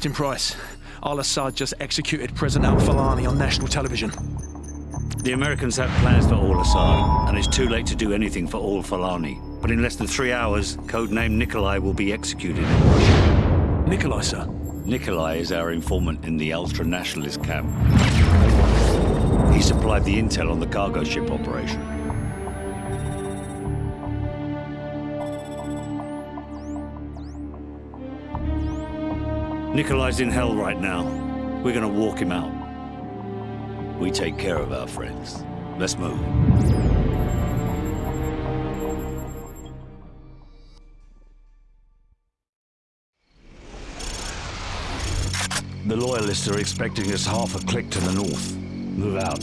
Captain Price. Al-Assad just executed President al-Fulani on national television. The Americans have plans for al-Assad, and it's too late to do anything for al-Fulani. But in less than three hours, codename Nikolai will be executed. Nikolai, sir? Nikolai is our informant in the ultra-nationalist camp. He supplied the intel on the cargo ship operation. Nikolai's in hell right now. We're gonna walk him out. We take care of our friends. Let's move. The Loyalists are expecting us half a click to the north. Move out.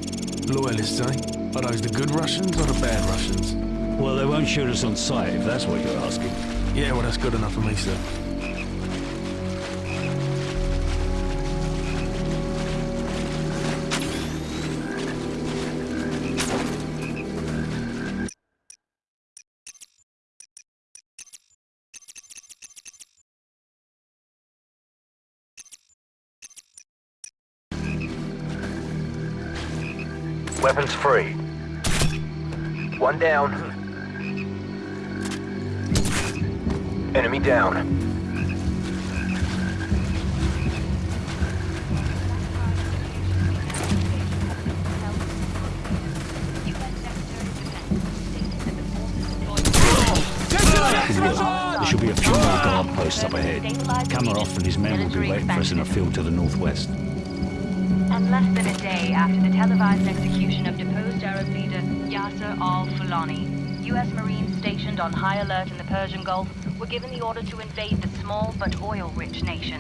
Loyalists, eh? Are those the good Russians or the bad Russians? Well, they won't shoot us on sight, if that's what you're asking. Yeah, well, that's good enough for me, sir. Weapons free. One down. Enemy down. There should be a few more guard posts up ahead. Kamarov and his men will be waiting for us in a field to the northwest. And less than a day after the televised execution of deposed Arab leader Yasser al-Fulani, U.S. Marines stationed on high alert in the Persian Gulf were given the order to invade the small but oil-rich nation.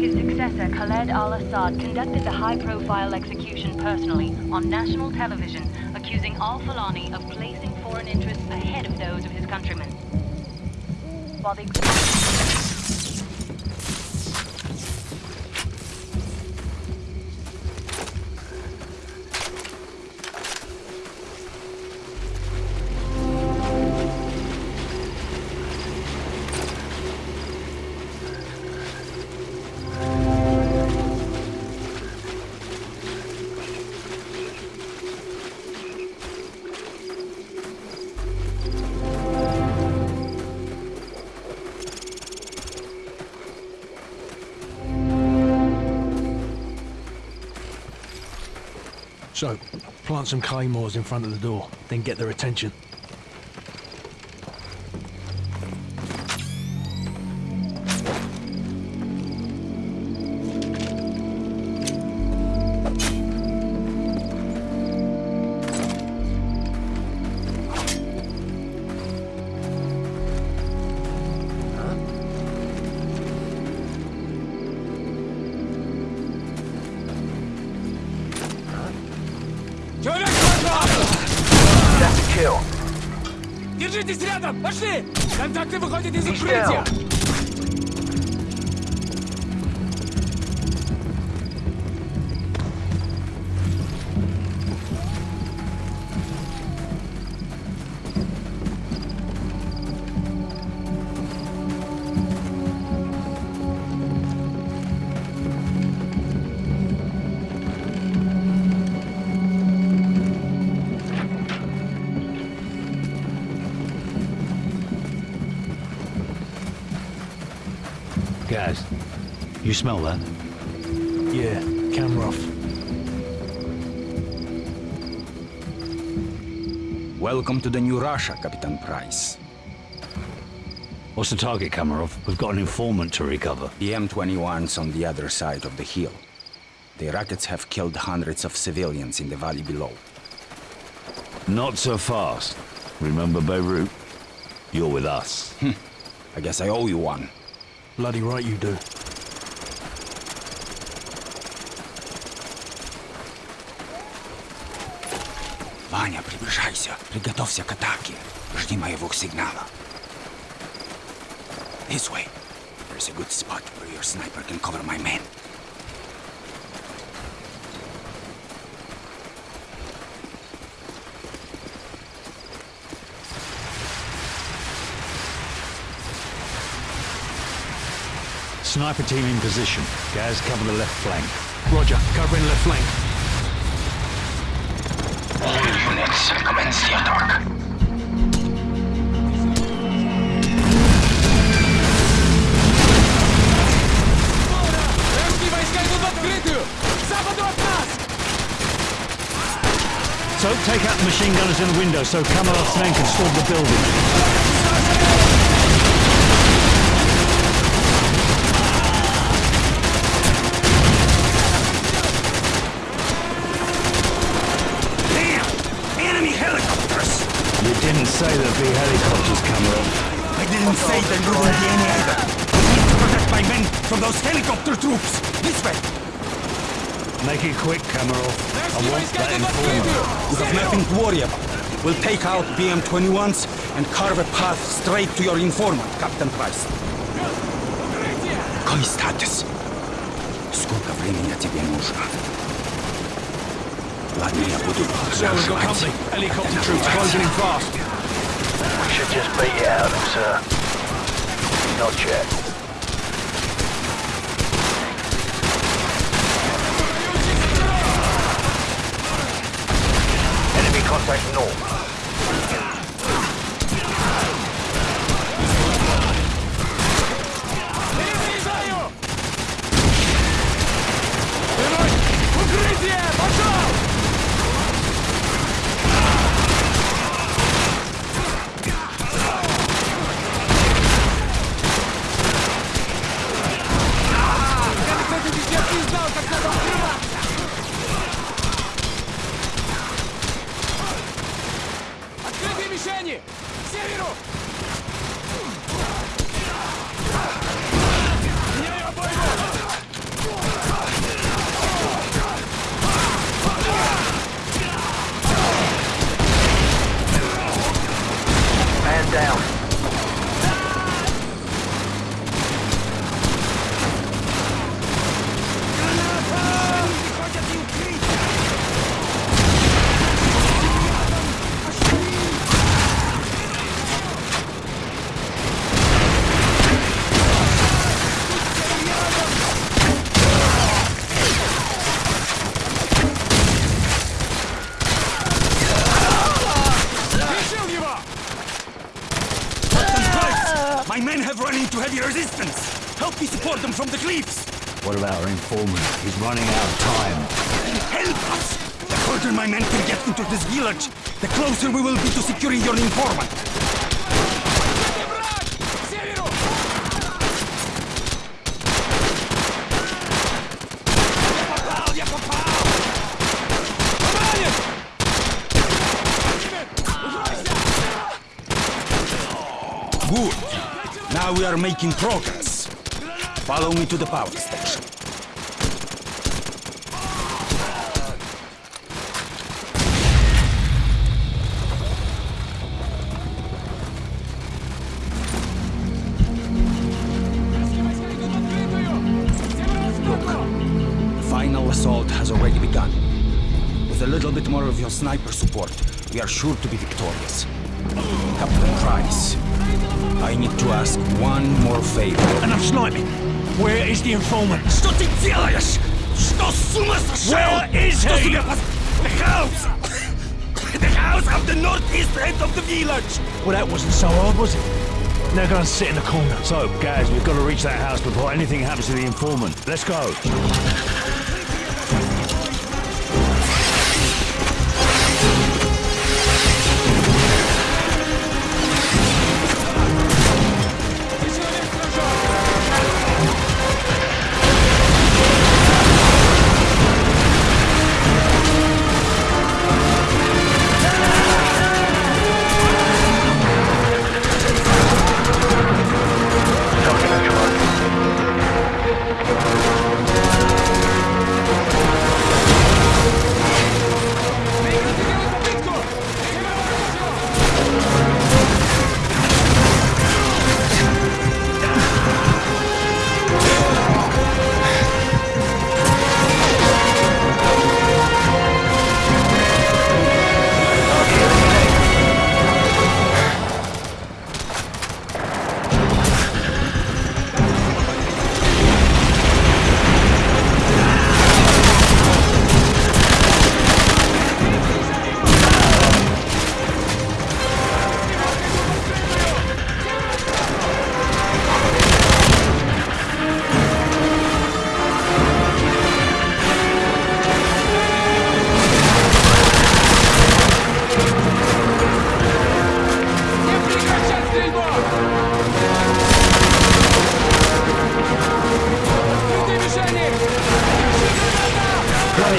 His successor, Khaled al-Assad, conducted the high-profile execution personally on national television, accusing al-Fulani of placing foreign interests ahead of those of his countrymen. While the So, plant some claymores in front of the door, then get their attention. Держитесь рядом! Пошли! Контакты выходят из укрытия! Gaz, you smell that? Yeah, camera off. Welcome to the new Russia, Captain Price. What's the target, Kamarov? We've got an informant to recover. The M21's on the other side of the hill. The rockets have killed hundreds of civilians in the valley below. Not so fast. Remember Beirut? You're with us. Hmm. I guess I owe you one. Bloody right you do. Ваня, приближайся. Приготовься к атаке. Жди моего сигнала. This way. There's a good spot where your sniper can cover my men. Sniper team in position. Gaz, cover the left flank. Roger, covering left flank. All units, commence the attack. So take out the machine gunners in the window, so Kamarov flank and storm the building. didn't say there'd be helicopters, Kamalov. I didn't say there wouldn't be any either. I need to protect my men from those helicopter troops. This way. Make it quick, Kamarov. I Вражеские want войска that идут в informant. открытую! You have nothing to worry about. We'll take out BM-21s and carve a path straight to your informant, Captain Price. Какой статус? Сколько времени тебе нужно? Ладно, я буду So we've got company. Helicopter troops closing in fast. We should just beat it out of them, sir. Not yet. Enemy contact north. is running out of time. Help us! The further my men can get into this village, the closer we will be to securing your informant. Good. Now we are making progress. Follow me to the power station. we are sure to be victorious. Captain Price, I need to ask one more favor. Enough sniping. Where is the informant? Что ты делаешь? Что с ума сошел? Where is Что he? себе поз- The house! The house of the northeast end of the village! Well, that wasn't so hard, was it? Now go and sit in the corner. So, Gaz, we've got to reach that house before anything happens to the informant. Let's go.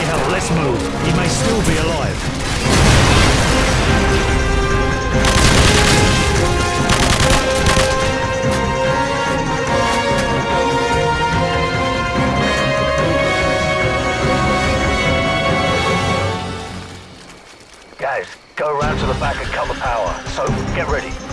Hell, let's move. He may still be alive. Guys, go around to the back and the power. So, get ready.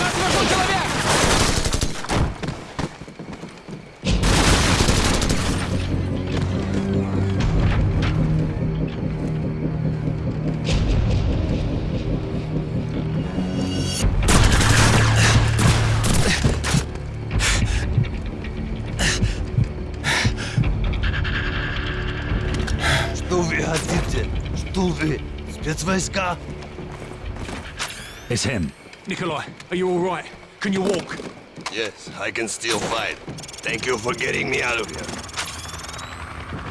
Нас вверху человек! Что вы хотите? Что вы? Спецвойска? It's him. Nikolai, are you alright? Can you walk? Yes, I can still fight. Thank you for getting me out of here.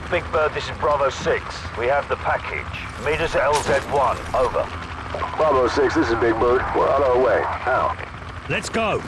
Big Bird, this is Bravo 6. We have the package. Meet us at LZ1. Over. Bravo 6, this is Big Bird. We're on our way. Out. Let's go.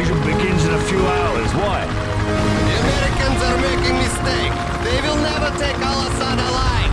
Invasion begins in a few hours. Why? The Americans are making mistake. They will never take Al-Assad alive.